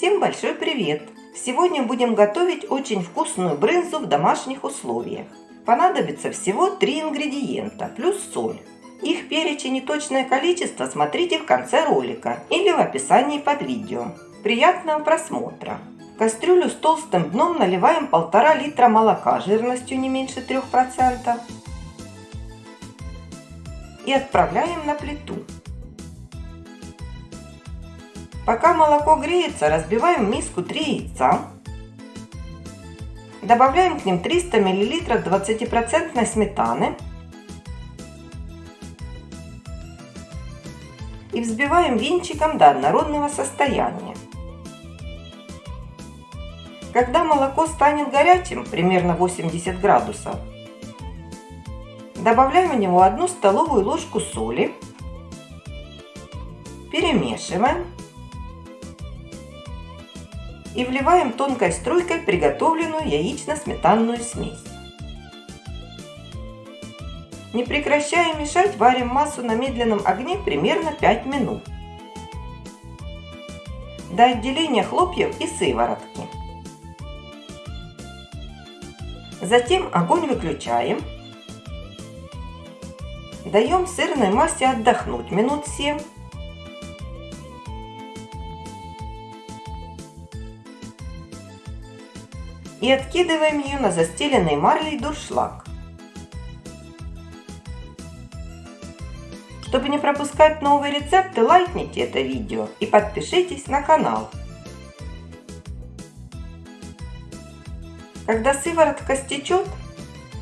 Всем большой привет! Сегодня будем готовить очень вкусную брынзу в домашних условиях. Понадобится всего 3 ингредиента плюс соль. Их перечень и точное количество смотрите в конце ролика или в описании под видео. Приятного просмотра! В кастрюлю с толстым дном наливаем 1,5 литра молока жирностью не меньше 3% и отправляем на плиту. Пока молоко греется, разбиваем в миску 3 яйца. Добавляем к ним 300 мл 20% сметаны. И взбиваем венчиком до однородного состояния. Когда молоко станет горячим, примерно 80 градусов, добавляем в него 1 столовую ложку соли, перемешиваем и вливаем тонкой струйкой приготовленную яично-сметанную смесь. Не прекращая мешать, варим массу на медленном огне примерно 5 минут. До отделения хлопьев и сыворотки. Затем огонь выключаем. Даем сырной массе отдохнуть минут 7 и откидываем ее на застеленный марлей дуршлаг. Чтобы не пропускать новые рецепты, лайкните это видео и подпишитесь на канал. Когда сыворотка стечет,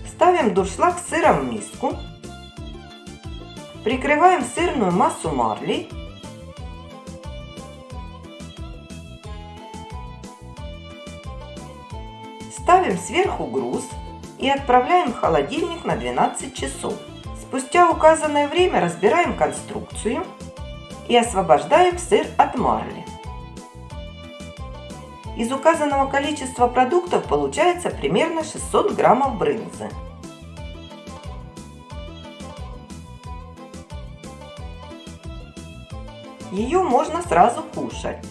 ставим дуршлаг с сыром в миску, прикрываем сырную массу марлей Ставим сверху груз и отправляем в холодильник на 12 часов. Спустя указанное время разбираем конструкцию и освобождаем сыр от марли. Из указанного количества продуктов получается примерно 600 граммов брынзы. Ее можно сразу кушать.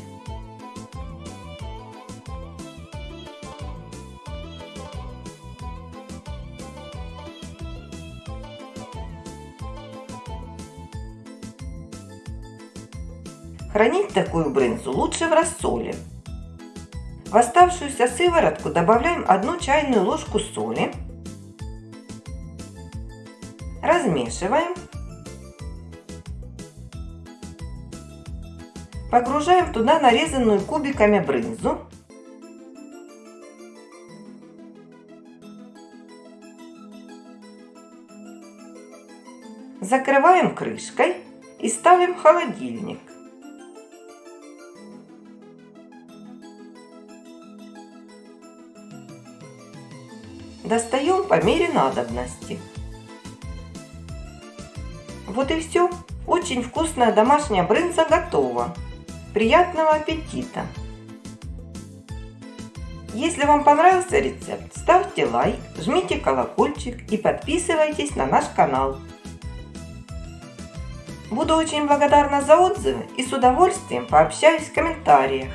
Хранить такую брынзу лучше в рассоле. В оставшуюся сыворотку добавляем 1 чайную ложку соли. Размешиваем. Погружаем туда нарезанную кубиками брынзу. Закрываем крышкой и ставим в холодильник. Достаем по мере надобности. Вот и все. Очень вкусная домашняя брынза готова. Приятного аппетита! Если вам понравился рецепт, ставьте лайк, жмите колокольчик и подписывайтесь на наш канал. Буду очень благодарна за отзывы и с удовольствием пообщаюсь в комментариях.